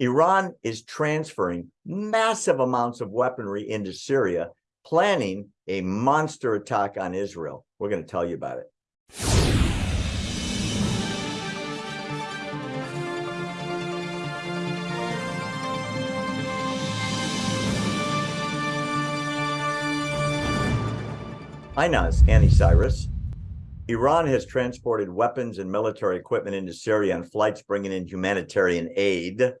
Iran is transferring massive amounts of weaponry into Syria, planning a monster attack on Israel. We're going to tell you about it. Inaz, Annie Cyrus. Iran has transported weapons and military equipment into Syria on flights bringing in humanitarian aid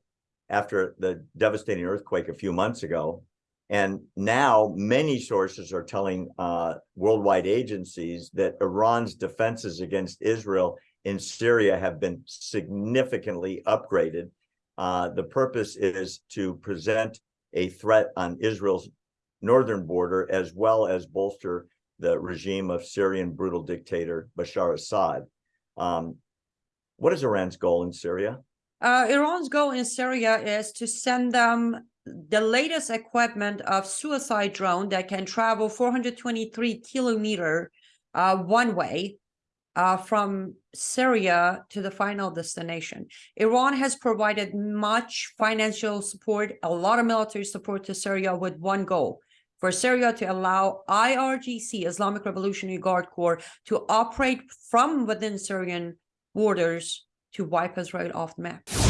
after the devastating earthquake a few months ago. And now many sources are telling uh, worldwide agencies that Iran's defenses against Israel in Syria have been significantly upgraded. Uh, the purpose is to present a threat on Israel's northern border, as well as bolster the regime of Syrian brutal dictator Bashar Assad. Um, what is Iran's goal in Syria? Uh, Iran's goal in Syria is to send them the latest equipment of suicide drone that can travel 423 kilometer uh, one way uh, from Syria to the final destination. Iran has provided much financial support, a lot of military support to Syria with one goal, for Syria to allow IRGC, Islamic Revolutionary Guard Corps, to operate from within Syrian borders to wipe Israel off the map.